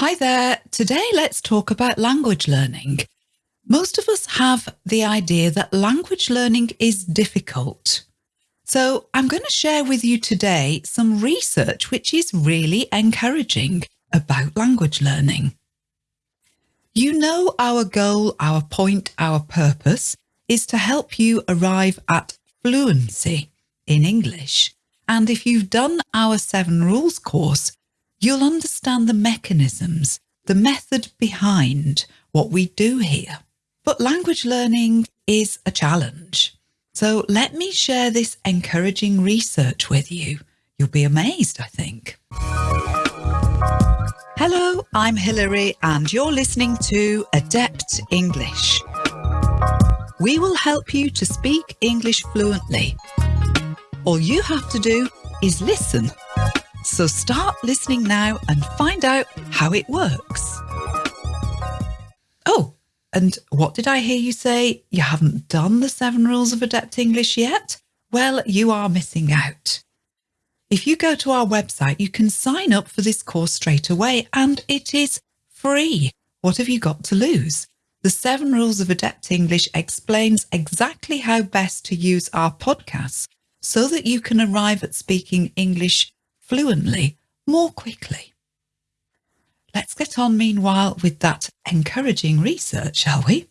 Hi there. Today let's talk about language learning. Most of us have the idea that language learning is difficult. So I'm going to share with you today some research which is really encouraging about language learning. You know our goal, our point, our purpose is to help you arrive at fluency in English. And if you've done our seven rules course, you'll understand the mechanisms, the method behind what we do here. But language learning is a challenge. So let me share this encouraging research with you. You'll be amazed, I think. Hello, I'm Hilary and you're listening to Adept English. We will help you to speak English fluently. All you have to do is listen so start listening now and find out how it works. Oh, and what did I hear you say? You haven't done the seven rules of adept English yet? Well, you are missing out. If you go to our website, you can sign up for this course straight away and it is free. What have you got to lose? The Seven Rules of Adept English explains exactly how best to use our podcasts so that you can arrive at speaking English fluently more quickly. Let's get on meanwhile with that encouraging research, shall we?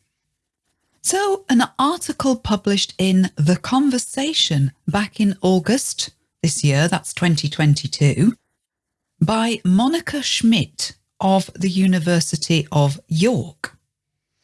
So an article published in The Conversation back in August this year, that's 2022, by Monica Schmid of the University of York.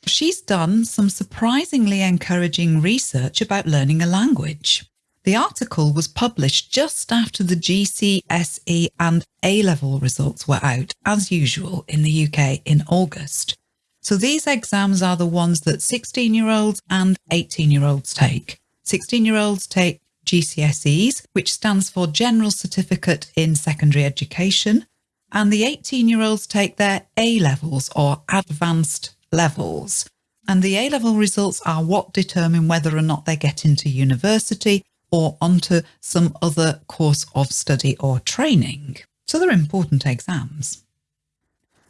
She's done some surprisingly encouraging research about learning a language. The article was published just after the GCSE and A-level results were out, as usual in the UK in August. So these exams are the ones that 16-year-olds and 18-year-olds take. 16-year-olds take GCSEs, which stands for General Certificate in Secondary Education, and the 18-year-olds take their A-levels or advanced levels. And the A-level results are what determine whether or not they get into university or onto some other course of study or training. So they're important exams.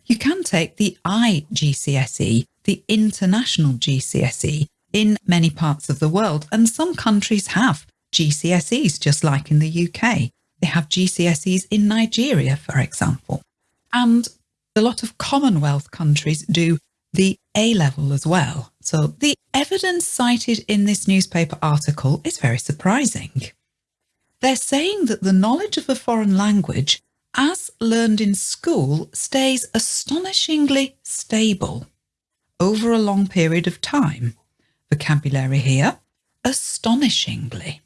You can take the IGCSE, the International GCSE, in many parts of the world, and some countries have GCSEs, just like in the UK. They have GCSEs in Nigeria, for example. And a lot of Commonwealth countries do the A level as well. So the evidence cited in this newspaper article is very surprising. They're saying that the knowledge of a foreign language as learned in school stays astonishingly stable over a long period of time. Vocabulary here, astonishingly.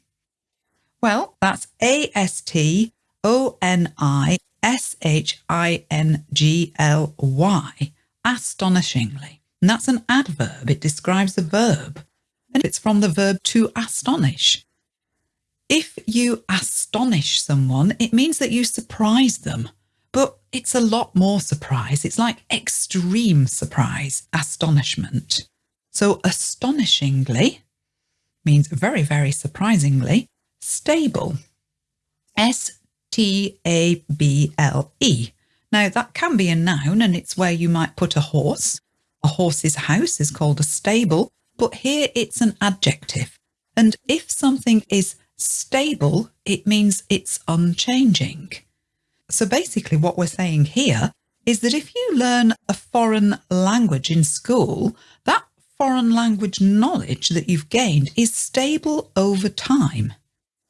Well, that's A-S-T-O-N-I-S-H-I-N-G-L-Y, astonishingly. And that's an adverb. It describes a verb and it's from the verb to astonish. If you astonish someone, it means that you surprise them, but it's a lot more surprise. It's like extreme surprise, astonishment. So astonishingly means very, very surprisingly stable. S-T-A-B-L-E. Now that can be a noun and it's where you might put a horse. A horse's house is called a stable, but here it's an adjective. And if something is stable, it means it's unchanging. So basically what we're saying here is that if you learn a foreign language in school, that foreign language knowledge that you've gained is stable over time.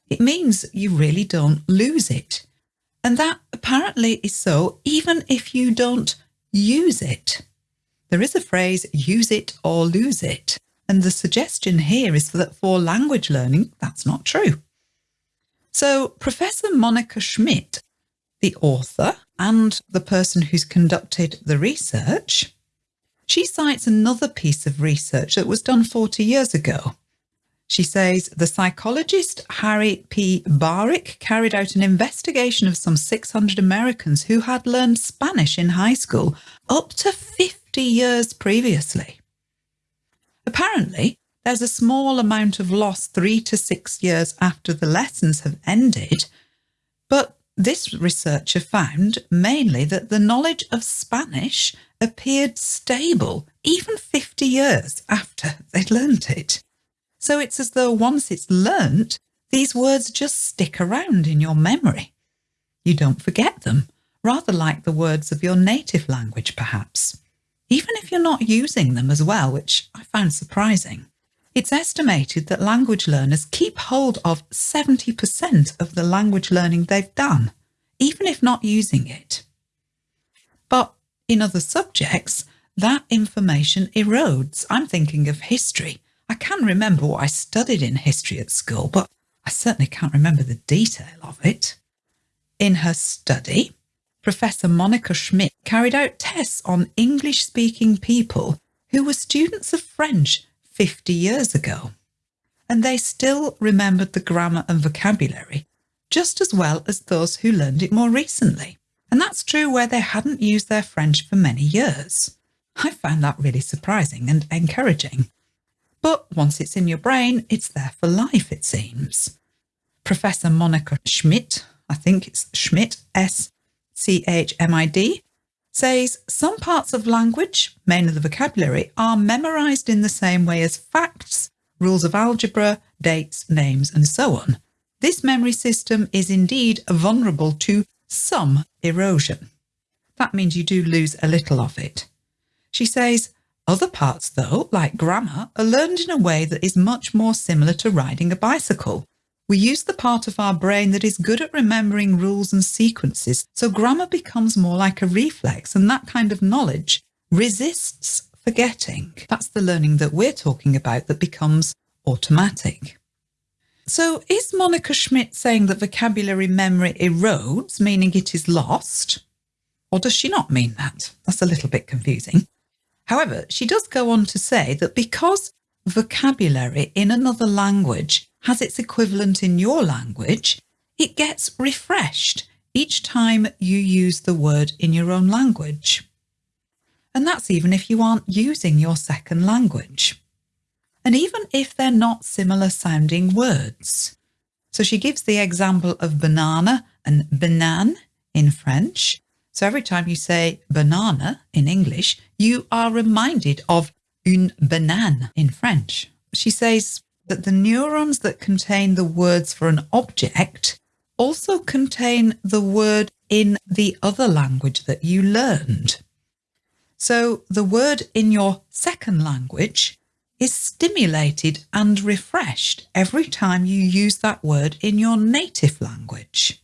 It means you really don't lose it. And that apparently is so even if you don't use it. There is a phrase, use it or lose it. And the suggestion here is that for language learning, that's not true. So Professor Monica Schmid, the author and the person who's conducted the research, she cites another piece of research that was done 40 years ago she says the psychologist Harry P. Bahrick carried out an investigation of some 600 Americans who had learned Spanish in high school up to 50 years previously. Apparently, there's a small amount of loss three to six years after the lessons have ended, but this researcher found mainly that the knowledge of Spanish appeared stable even 50 years after they'd learnt it. So it's as though once it's learnt, these words just stick around in your memory. You don't forget them, rather like the words of your native language, perhaps. Even if you're not using them as well, which I found surprising. It's estimated that language learners keep hold of 70% of the language learning they've done, even if not using it. But in other subjects, that information erodes. I'm thinking of history. I can remember what I studied in history at school, but I certainly can't remember the detail of it. In her study, Professor Monica Schmid carried out tests on English speaking people who were students of French 50 years ago. And they still remembered the grammar and vocabulary just as well as those who learned it more recently. And that's true where they hadn't used their French for many years. I found that really surprising and encouraging. But once it's in your brain, it's there for life, it seems. Professor Monica Schmid, I think it's Schmid, S C H M I D, says some parts of language, mainly the vocabulary, are memorized in the same way as facts, rules of algebra, dates, names, and so on. This memory system is indeed vulnerable to some erosion. That means you do lose a little of it. She says, other parts, though, like grammar, are learned in a way that is much more similar to riding a bicycle. We use the part of our brain that is good at remembering rules and sequences, so grammar becomes more like a reflex, and that kind of knowledge resists forgetting. That's the learning that we're talking about that becomes automatic. So is Monica Schmid saying that vocabulary memory erodes, meaning it is lost? Or does she not mean that? That's a little bit confusing. However, she does go on to say that because vocabulary in another language has its equivalent in your language, it gets refreshed each time you use the word in your own language. And that's even if you aren't using your second language and even if they're not similar sounding words. So she gives the example of banana and banane in French. So every time you say banana in English, you are reminded of une banane in French. She says that the neurons that contain the words for an object also contain the word in the other language that you learned. So the word in your second language is stimulated and refreshed every time you use that word in your native language.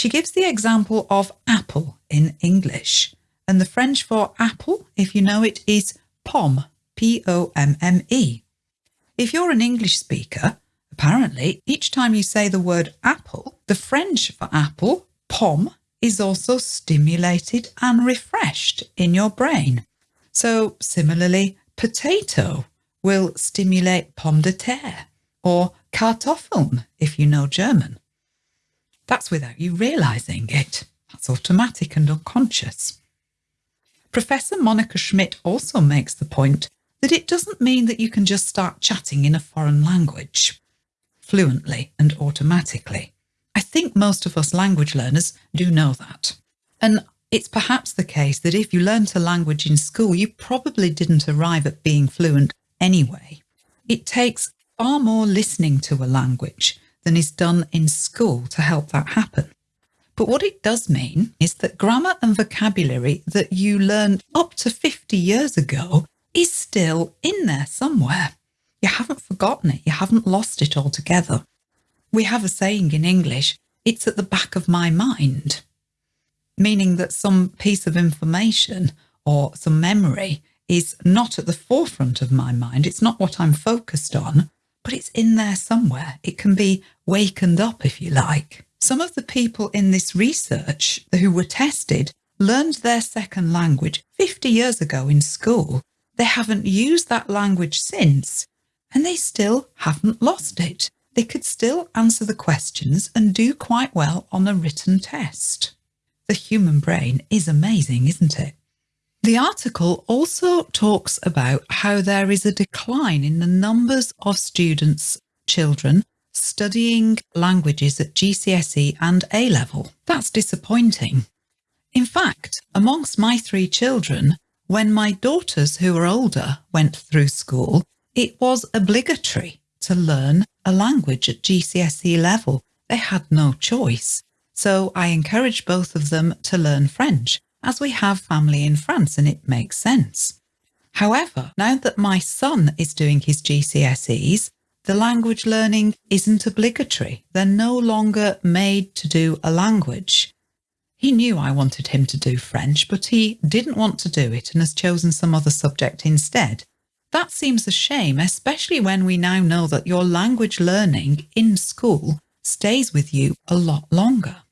She gives the example of apple in English, and the French for apple, if you know it, is pomme, P O M M E. If you're an English speaker, apparently each time you say the word apple, the French for apple, pomme, is also stimulated and refreshed in your brain. So similarly, potato will stimulate pomme de terre or Kartoffeln if you know German. That's without you realising it. That's automatic and unconscious. Professor Monica Schmid also makes the point that it doesn't mean that you can just start chatting in a foreign language fluently and automatically. I think most of us language learners do know that. And it's perhaps the case that if you learnt a language in school, you probably didn't arrive at being fluent anyway. It takes far more listening to a language than is done in school to help that happen. But what it does mean is that grammar and vocabulary that you learned up to 50 years ago is still in there somewhere. You haven't forgotten it, you haven't lost it altogether. We have a saying in English, it's at the back of my mind, meaning that some piece of information or some memory is not at the forefront of my mind. It's not what I'm focused on, but it's in there somewhere. It can be wakened up, if you like. Some of the people in this research who were tested learned their second language 50 years ago in school. They haven't used that language since, and they still haven't lost it. They could still answer the questions and do quite well on a written test. The human brain is amazing, isn't it? The article also talks about how there is a decline in the numbers of students, children, studying languages at GCSE and A level. That's disappointing. In fact, amongst my three children, when my daughters who were older went through school, it was obligatory to learn a language at GCSE level. They had no choice. So I encouraged both of them to learn French, as we have family in France and it makes sense. However, now that my son is doing his GCSEs, the language learning isn't obligatory. They're no longer made to do a language. He knew I wanted him to do French, but he didn't want to do it and has chosen some other subject instead. That seems a shame, especially when we now know that your language learning in school stays with you a lot longer.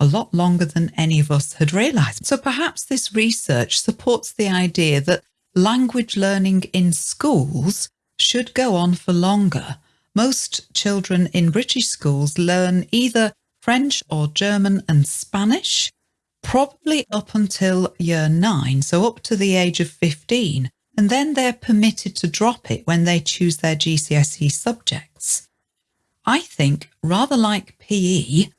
A lot longer than any of us had realised. So perhaps this research supports the idea that language learning in schools should go on for longer. Most children in British schools learn either French or German and Spanish, probably up until year nine, so up to the age of 15, and then they're permitted to drop it when they choose their GCSE subjects. I think, rather like PE,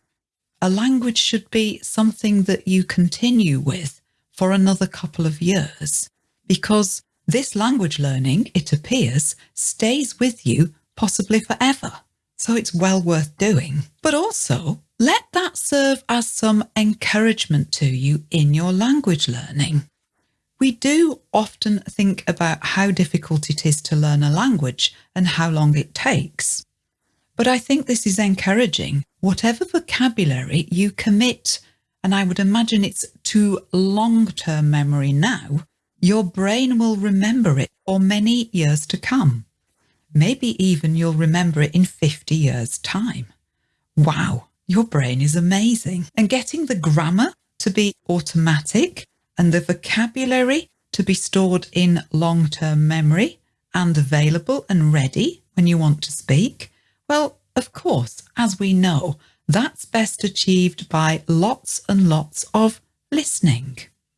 a language should be something that you continue with for another couple of years because this language learning, it appears, stays with you possibly forever. So it's well worth doing. But also, let that serve as some encouragement to you in your language learning. We do often think about how difficult it is to learn a language and how long it takes. But I think this is encouraging. Whatever vocabulary you commit, and I would imagine it's to long-term memory now, your brain will remember it for many years to come. Maybe even you'll remember it in 50 years' time. Wow, your brain is amazing. And getting the grammar to be automatic and the vocabulary to be stored in long-term memory and available and ready when you want to speak, well, of course, as we know, that's best achieved by lots and lots of listening.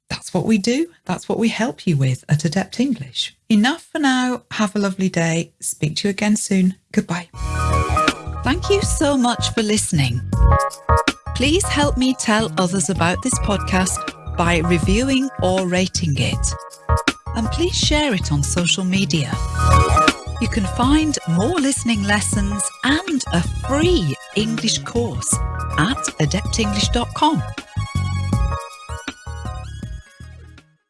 That's what we do. That's what we help you with at Adept English. Enough for now. Have a lovely day. Speak to you again soon. Goodbye. Thank you so much for listening. Please help me tell others about this podcast by reviewing or rating it. And please share it on social media. You can find more listening lessons and a free English course at adeptenglish.com.